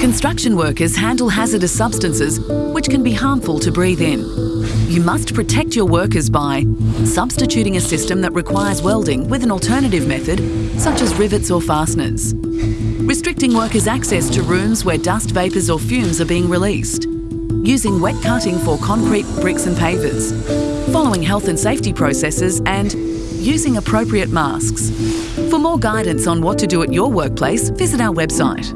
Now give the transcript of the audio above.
Construction workers handle hazardous substances which can be harmful to breathe in. You must protect your workers by substituting a system that requires welding with an alternative method, such as rivets or fasteners. Restricting workers' access to rooms where dust vapours or fumes are being released. Using wet cutting for concrete, bricks and pavers. Following health and safety processes and using appropriate masks. For more guidance on what to do at your workplace, visit our website.